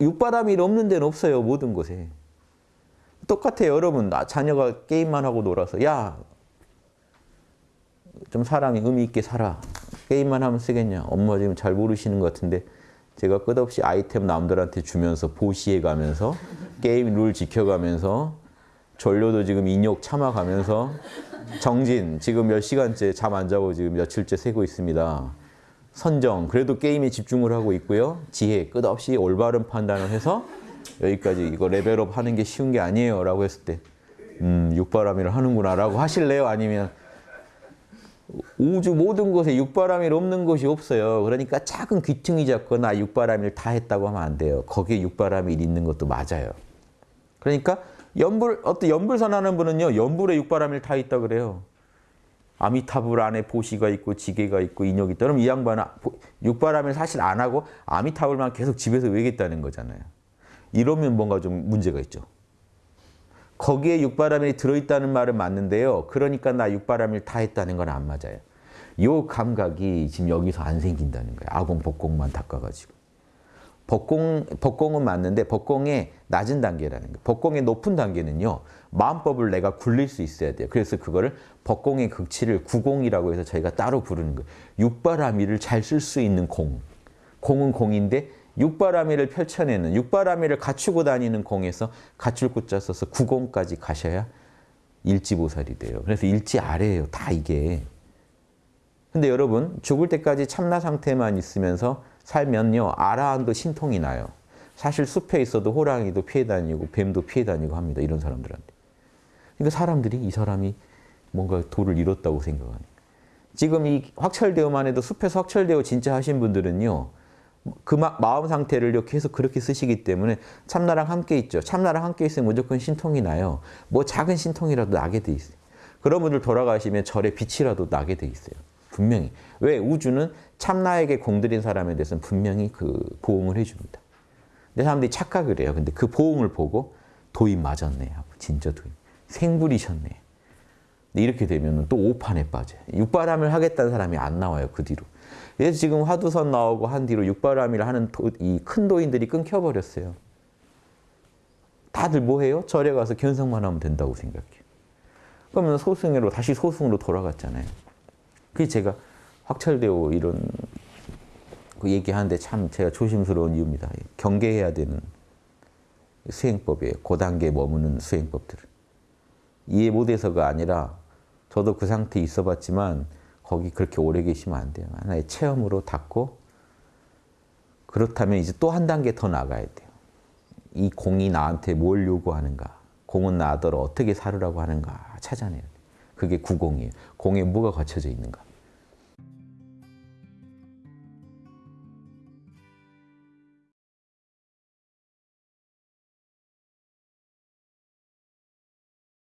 육바람이 없는 데는 없어요. 모든 곳에. 똑같아요. 여러분 자녀가 게임만 하고 놀아서 야 좀 사람이 의미 있게 살아. 게임만 하면 쓰겠냐. 엄마 지금 잘 모르시는 것 같은데 제가 끝없이 아이템 남들한테 주면서 보시해 가면서 게임 룰 지켜가면서 전료도 지금 인욕 참아가면서 정진 지금 몇 시간째 잠 안 자고 지금 며칠째 세고 있습니다. 선정 그래도 게임에 집중을 하고 있고요. 지혜 끝없이 올바른 판단을 해서 여기까지 이거 레벨업 하는 게 쉬운 게 아니에요 라고 했을 때 음, 육바람이를 하는구나 라고 하실래요? 아니면 우주 모든 곳에 육바람이 없는 곳이 없어요. 그러니까 작은 귀퉁이 잡거나 육바람이를 다 했다고 하면 안 돼요. 거기에 육바람이 있는 것도 맞아요. 그러니까 연불 어떤 연불 선 하는 분은요. 연불에 육바람이 다 있다 그래요. 아미타불 안에 보시가 있고 지게가 있고 인욕이 있다. 그럼 이 양반은 육바람을 사실 안 하고 아미타불만 계속 집에서 외겠다는 거잖아요. 이러면 뭔가 좀 문제가 있죠. 거기에 육바람이 들어있다는 말은 맞는데요. 그러니까 나 육바람을 다 했다는 건 안 맞아요. 요 감각이 지금 여기서 안 생긴다는 거예요. 아공, 복공만 닦아가지고. 복공, 복공은 맞는데 복공의 낮은 단계라는 거예요. 복공의 높은 단계는요. 마음법을 내가 굴릴 수 있어야 돼요. 그래서 그거를 복공의 극치를 구공이라고 해서 저희가 따로 부르는 거예요. 육바라미를 잘 쓸 수 있는 공. 공은 공인데 육바라미를 펼쳐내는 육바라미를 갖추고 다니는 공에서 갖출 구자 써서 구공까지 가셔야 일지보살이 돼요. 그래서 일지 아래예요. 다 이게. 근데 여러분 죽을 때까지 참나 상태만 있으면서 살면요. 아라한도 신통이 나요. 사실 숲에 있어도 호랑이도 피해 다니고 뱀도 피해 다니고 합니다. 이런 사람들한테. 그러니까 사람들이 이 사람이 뭔가 도를 잃었다고 생각하니까. 지금 이 확철대오만 해도 숲에서 확철대오 진짜 하신 분들은요. 그 마음 상태를 계속 그렇게 쓰시기 때문에 참나랑 함께 있죠. 참나랑 함께 있으면 무조건 신통이 나요. 뭐 작은 신통이라도 나게 돼 있어요. 그런 분들 돌아가시면 절에 빛이라도 나게 돼 있어요. 분명히. 왜? 우주는 참나에게 공들인 사람에 대해서는 분명히 그 보응을 해줍니다. 근데 사람들이 착각을 해요. 근데 그 보응을 보고 도인 맞았네 하고 진짜 도인. 생불이셨네. 이렇게 되면 또 오판에 빠져요. 육바람을 하겠다는 사람이 안 나와요. 그 뒤로. 그래서 지금 화두선 나오고 한 뒤로 육바람이를 하는 이 큰 도인들이 끊겨버렸어요. 다들 뭐해요? 절에 가서 견성만 하면 된다고 생각해요. 그러면 소승으로 다시 소승으로 돌아갔잖아요. 그게 제가 확철되고 이런 그 얘기하는데 참 제가 조심스러운 이유입니다. 경계해야 되는 수행법이에요. 그 단계에 머무는 수행법들을. 이해 못해서가 아니라 저도 그 상태에 있어 봤지만 거기 그렇게 오래 계시면 안 돼요. 하나의 체험으로 닫고 그렇다면 이제 또 한 단계 더 나가야 돼요. 이 공이 나한테 뭘 요구하는가? 공은 나더러 어떻게 살으라고 하는가 찾아내야 돼요. 그게 구공이에요. 공에 뭐가 갖춰져 있는가?